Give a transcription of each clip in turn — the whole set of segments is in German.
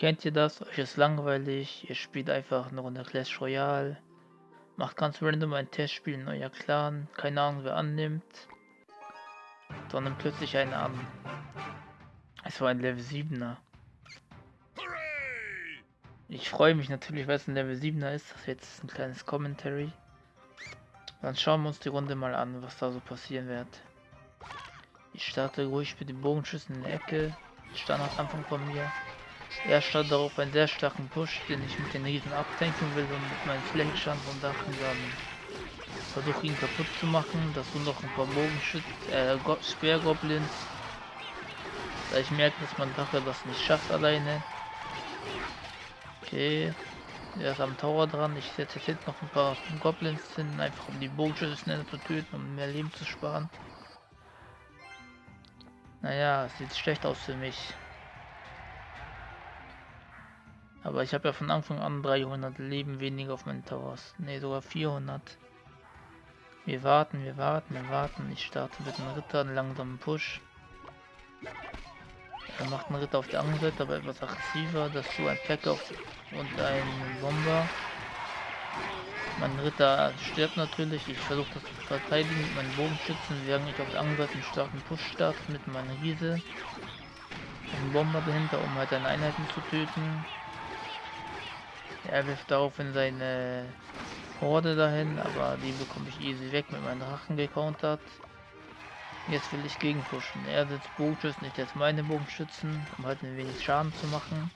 Kennt ihr das? Euch ist langweilig, ihr spielt einfach eine Runde Clash Royale, macht ganz random ein Testspiel in euer Clan, keine Ahnung wer annimmt, sondern plötzlich einen an. Es war ein Level 7er. Ich freue mich natürlich, weil es ein Level 7er ist. Das jetzt ein kleines Commentary. Dann schauen wir uns die Runde mal an, was da so passieren wird. Ich starte ruhig mit dem Bogenschüssen in der Ecke. Standard Anfang von mir. Er startet darauf einen sehr starken Push, den ich mit den Riesen abtanken will und mit meinen Flächenstand und Dachen dann versuche ihn kaputt zu machen. Dazu noch ein paar Bogenschützen, äh, Speergoblins. Da ich merke, dass mein Drache das nicht schafft alleine. Okay. Er ist am Tower dran. Ich setze jetzt noch ein paar Goblins hin, einfach um die Bogenschüsse schneller zu töten, um mehr Leben zu sparen. Naja, sieht schlecht aus für mich. Aber ich habe ja von Anfang an 300 Leben weniger auf meinen Towers. Ne, sogar 400. Wir warten, wir warten, wir warten. Ich starte mit dem Ritter einen langsamen Push. Er macht einen Ritter auf der anderen Seite, aber etwas aggressiver. Dazu ein Pack auf und ein Bomber. Mein Ritter stirbt natürlich. Ich versuche das zu verteidigen mit meinen Bogenschützen, während ich auf der anderen Seite einen starken Push starte mit meiner Riese. Ein Bomber dahinter, um halt seine Einheiten zu töten. Er wirft daraufhin seine Horde dahin, aber die bekomme ich easy weg mit meinen Drachen gecountert. Jetzt will ich gegenpushen. Er setzt Bogenschützen, ich jetzt meine Bogenschützen, um halt ein wenig Schaden zu machen.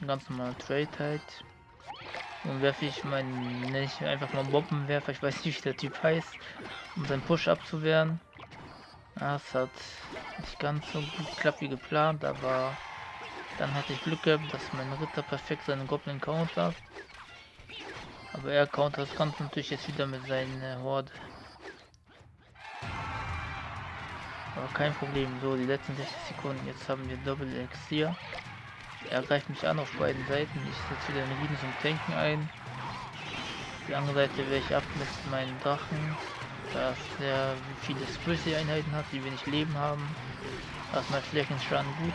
Ein ganz normaler Trade halt. Nun werfe ich meinen, nenne ich einfach mal Bombenwerfer, ich weiß nicht wie der Typ heißt, um seinen Push abzuwehren. Das hat nicht ganz so gut geklappt wie geplant, aber dann hatte ich Glück gehabt, dass mein Ritter perfekt seinen Goblin countert. Aber er countert das Ganze natürlich jetzt wieder mit seiner Horde. Aber kein Problem. So, die letzten 60 Sekunden. Jetzt haben wir Doppel Elixier. Er greift mich an auf beiden Seiten. Ich setze wieder eine Rieden zum Tanken ein. Die andere Seite wehre ich ab mit meinen Drachen. Da er viele Squishy Einheiten hat, die wenig Leben haben. Da ist mein Flächenschaden gut.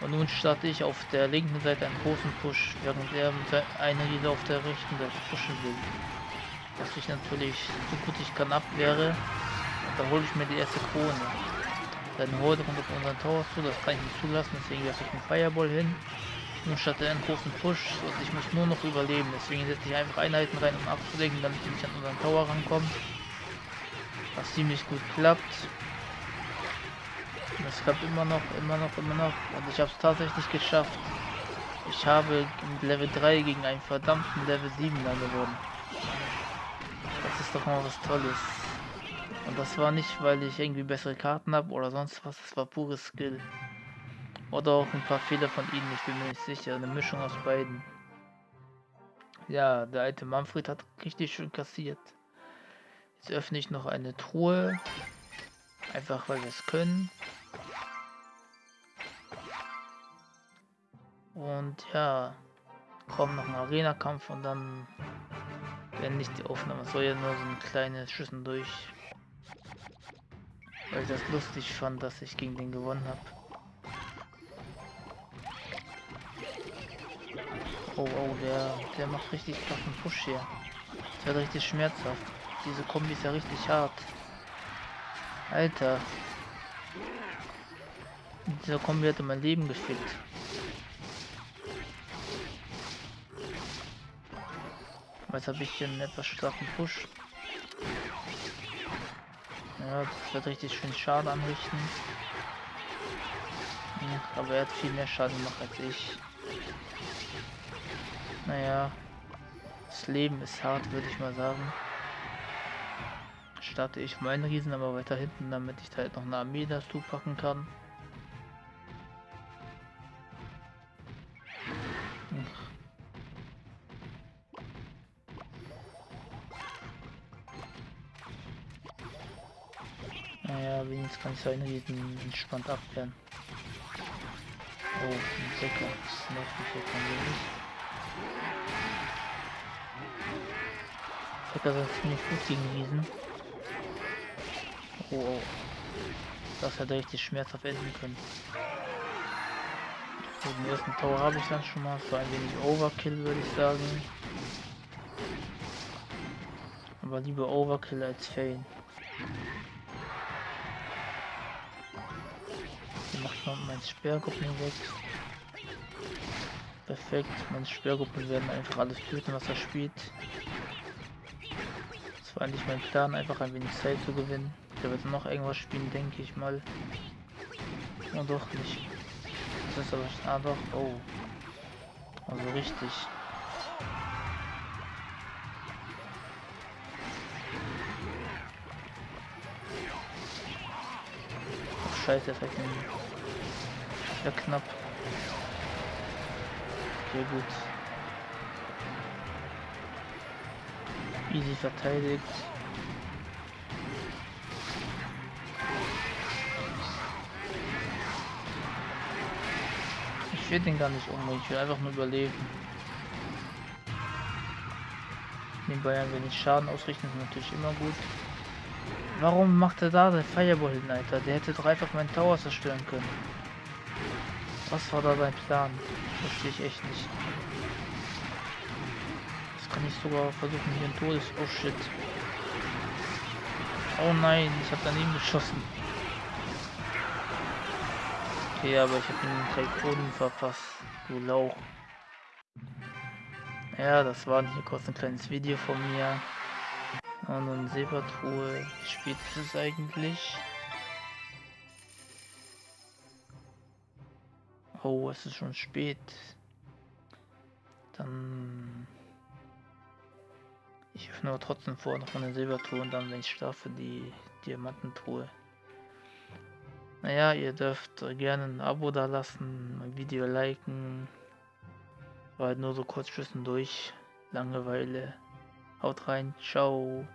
Und nun starte ich auf der linken Seite einen großen Push, während er mit einer Riese auf der rechten Seite pushen will. Was ich natürlich so gut ich kann abwehre. Und da hole ich mir die erste Krone. Seine Horde kommt auf unseren Tower zu, das kann ich nicht zulassen, deswegen werfe ich einen Fireball hin. Nun startet er einen großen Push und ich muss nur noch überleben. Deswegen setze ich einfach Einheiten rein, um abzulenken, damit ich nicht an unseren Tower rankommt. Was ziemlich gut klappt. Das klappt immer noch, immer noch, immer noch. Und ich habe es tatsächlich geschafft. Ich habe Level 3 gegen einen verdammten Level 7 dann gewonnen. Das ist doch mal was Tolles. Und das war nicht, weil ich irgendwie bessere Karten habe oder sonst was. Das war pures Skill. Oder auch ein paar Fehler von ihnen, ich bin mir nicht sicher. Eine Mischung aus beiden. Ja, der alte Manfred hat richtig schön kassiert. Jetzt öffne ich noch eine Truhe. Einfach weil wir es können. Und ja, kommt noch ein Arena-Kampf und dann wenn nicht die Aufnahme. soll ja nur so ein kleines Schüssen durch. Weil ich das lustig fand, dass ich gegen den gewonnen habe. Oh, oh, der, der macht richtig krassen Push hier. Der wird richtig schmerzhaft. Diese Kombi ist ja richtig hart. Alter. Dieser Kombi hatte mein Leben gefickt. Jetzt habe ich hier einen etwas starken Push. Ja, das wird richtig schön Schaden anrichten. Ja, aber er hat viel mehr Schaden gemacht als ich. Naja, das Leben ist hart, würde ich mal sagen. Starte ich meinen Riesen aber weiter hinten, damit ich da halt noch eine Armee dazu packen kann. Naja, wenigstens kann ich so einen Riesen entspannt abwehren. Oh, ein Decker. Das nervt mich jetzt ein wenig. Decker sind ziemlich gut gegen Riesen. Oh, oh. Das hätte richtig schmerzhaft enden können. So, den ersten Tower habe ich dann schon mal. So ein wenig Overkill, würde ich sagen. Aber lieber Overkill als Fail. Man mein Sperrgruppen weg. Perfekt, meine Sperrgruppen werden einfach alles töten, was er spielt. Das war eigentlich mein Plan, einfach ein wenig Zeit zu gewinnen. Der wird noch irgendwas spielen, denke ich mal. Und doch nicht. Das ist aber... Ah doch, oh. Also richtig. Scheiße, das heißt ja knapp. Okay, gut. Easy verteidigt. Ich will den gar nicht umbringen, ich will einfach nur überleben. Nebenbei ein wenig Schaden ausrichten ist natürlich immer gut. Warum macht er da den Fireball hin, Alter? Der hätte doch einfach meinen Tower zerstören können. Was war da sein Plan? Verstehe ich echt nicht. Das kann ich sogar versuchen hier ein Todes... Oh shit. Oh nein, ich habe daneben geschossen. Okay, aber ich habe den Typhonen verpasst. Du Lauch. Ja, das war hier kurz ein kleines Video von mir. Und eine Silbertruhe. Wie spät ist es eigentlich? Oh, es ist schon spät. Dann... Ich öffne aber trotzdem vor noch eine Silbertruhe und dann, wenn ich schlafe, die Diamantentruhe. Naja, ihr dürft gerne ein Abo da lassen, mein Video liken. War halt nur so kurz zwischendurch. Langeweile. Haut rein, ciao.